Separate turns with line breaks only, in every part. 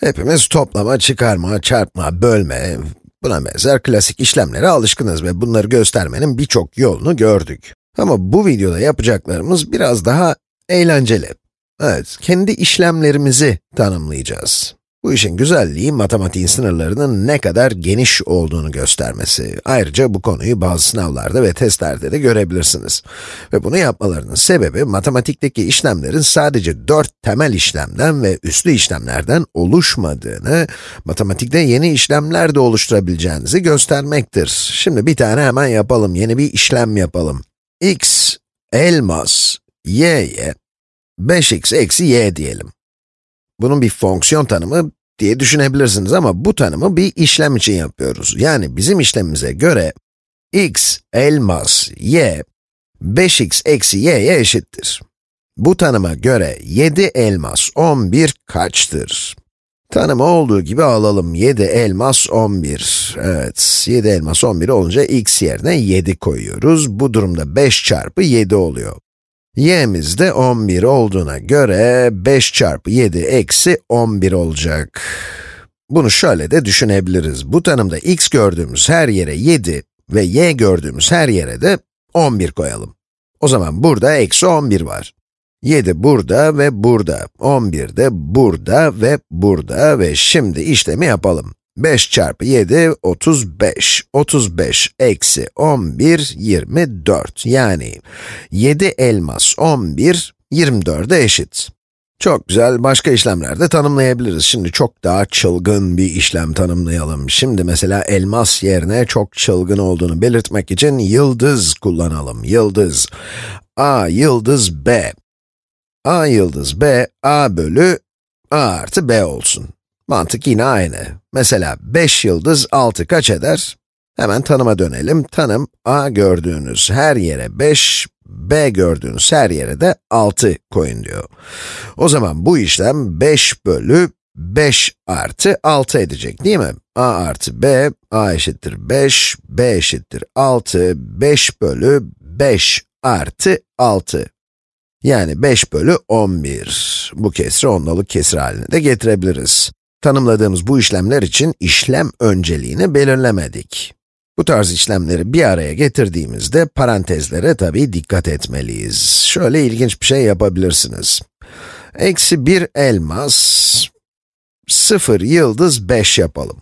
Hepimiz toplama, çıkarma, çarpma, bölme, buna benzer klasik işlemlere alışkınız ve bunları göstermenin birçok yolunu gördük. Ama bu videoda yapacaklarımız biraz daha eğlenceli. Evet, kendi işlemlerimizi tanımlayacağız. Bu işin güzelliği matematiğin sınırlarının ne kadar geniş olduğunu göstermesi. Ayrıca bu konuyu bazı sınavlarda ve testlerde de görebilirsiniz. Ve bunu yapmalarının sebebi matematikteki işlemlerin sadece dört temel işlemden ve üslü işlemlerden oluşmadığını, matematikte yeni işlemler de oluşturabileceğinizi göstermektir. Şimdi bir tane hemen yapalım, yeni bir işlem yapalım. x elmas y'ye 5x eksi y diyelim. Bunun bir fonksiyon tanımı diye düşünebilirsiniz ama bu tanımı bir işlem için yapıyoruz. Yani bizim işlemimize göre x elmas y 5x eksi y'ye eşittir. Bu tanıma göre 7 elmas 11 kaçtır? Tanımı olduğu gibi alalım. 7 elmas 11. Evet, 7 elmas 11 olunca x yerine 7 koyuyoruz. Bu durumda 5 çarpı 7 oluyor y'miz de 11 olduğuna göre 5 çarpı 7 eksi 11 olacak. Bunu şöyle de düşünebiliriz. Bu tanımda x gördüğümüz her yere 7 ve y gördüğümüz her yere de 11 koyalım. O zaman burada eksi 11 var. 7 burada ve burada, 11 de burada ve burada ve şimdi işlemi yapalım. 5 çarpı 7, 35. 35 eksi 11, 24. Yani 7 elmas 11, 24'e eşit. Çok güzel, başka işlemler de tanımlayabiliriz. Şimdi çok daha çılgın bir işlem tanımlayalım. Şimdi mesela elmas yerine çok çılgın olduğunu belirtmek için yıldız kullanalım. Yıldız. A yıldız B. A yıldız B, A bölü A artı B olsun. Mantık yine aynı. Mesela 5 yıldız 6 kaç eder? Hemen tanıma dönelim. Tanım, a gördüğünüz her yere 5, b gördüğünüz her yere de 6 koyun diyor. O zaman bu işlem 5 bölü 5 artı 6 edecek değil mi? a artı b, a eşittir 5, b eşittir 6, 5 bölü 5 artı 6. Yani 5 bölü 11. Bu kesri ondalık kesir haline de getirebiliriz. Tanımladığımız bu işlemler için işlem önceliğini belirlemedik. Bu tarz işlemleri bir araya getirdiğimizde parantezlere tabii dikkat etmeliyiz. Şöyle ilginç bir şey yapabilirsiniz. Eksi 1 elmas, 0 yıldız 5 yapalım.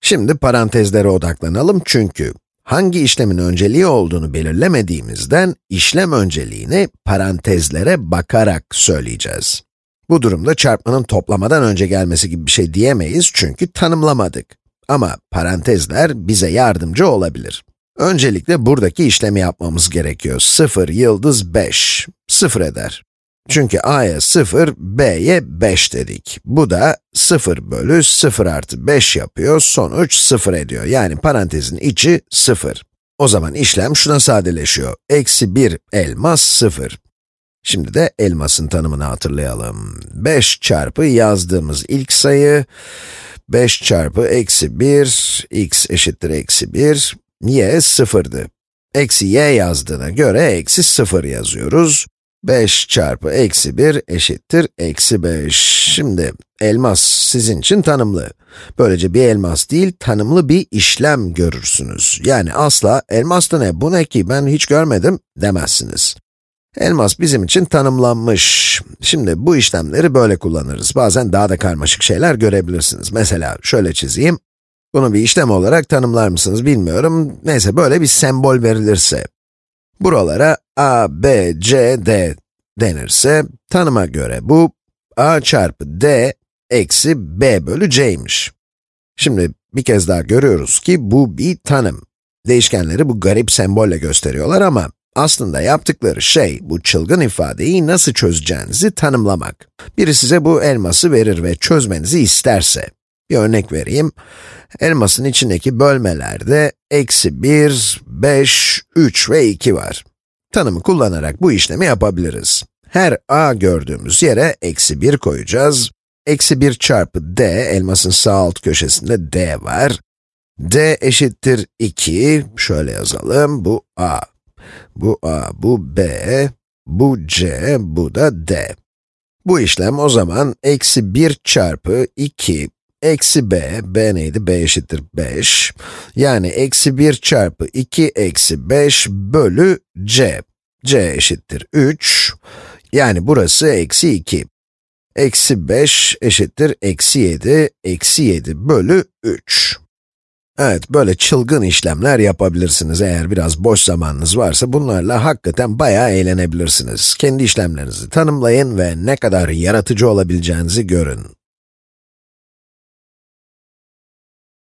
Şimdi parantezlere odaklanalım çünkü hangi işlemin önceliği olduğunu belirlemediğimizden işlem önceliğini parantezlere bakarak söyleyeceğiz. Bu durumda çarpmanın toplamadan önce gelmesi gibi bir şey diyemeyiz çünkü tanımlamadık. Ama parantezler bize yardımcı olabilir. Öncelikle buradaki işlemi yapmamız gerekiyor. 0 yıldız 5, 0 eder. Çünkü a'ya 0, b'ye 5 dedik. Bu da 0 bölü 0 artı 5 yapıyor, sonuç 0 ediyor. Yani parantezin içi 0. O zaman işlem şuna sadeleşiyor. Eksi 1 elmas 0. Şimdi de elmasın tanımını hatırlayalım. 5 çarpı yazdığımız ilk sayı, 5 çarpı eksi 1, x eşittir eksi 1, y sıfırdı. Eksi y yazdığına göre eksi 0 yazıyoruz. 5 çarpı eksi 1 eşittir eksi 5. Şimdi elmas sizin için tanımlı. Böylece bir elmas değil, tanımlı bir işlem görürsünüz. Yani asla elmas da ne, bu ne ki ben hiç görmedim demezsiniz. Elmas bizim için tanımlanmış. Şimdi bu işlemleri böyle kullanırız. Bazen daha da karmaşık şeyler görebilirsiniz. Mesela şöyle çizeyim. Bunu bir işlem olarak tanımlar mısınız bilmiyorum. Neyse böyle bir sembol verilirse. Buralara a, b, c, d denirse, tanıma göre bu a çarpı d eksi b bölü c'ymiş. Şimdi bir kez daha görüyoruz ki bu bir tanım. Değişkenleri bu garip sembolle gösteriyorlar ama aslında yaptıkları şey, bu çılgın ifadeyi nasıl çözeceğinizi tanımlamak. Biri size bu elması verir ve çözmenizi isterse, bir örnek vereyim. Elmasın içindeki bölmelerde eksi 1, 5, 3 ve 2 var. Tanımı kullanarak bu işlemi yapabiliriz. Her a gördüğümüz yere eksi 1 koyacağız. Eksi 1 çarpı d, elmasın sağ alt köşesinde d var. d eşittir 2, şöyle yazalım, bu a. Bu a, bu b, bu c, bu da d. Bu işlem o zaman eksi 1 çarpı 2 eksi b, b neydi? b eşittir 5. Yani eksi 1 çarpı 2 eksi 5 bölü c. c eşittir 3. Yani burası eksi 2. Eksi 5 eşittir eksi 7, eksi 7 bölü 3. Evet, böyle çılgın işlemler yapabilirsiniz eğer biraz boş zamanınız varsa bunlarla hakikaten bayağı eğlenebilirsiniz. Kendi işlemlerinizi tanımlayın ve ne kadar yaratıcı olabileceğinizi görün.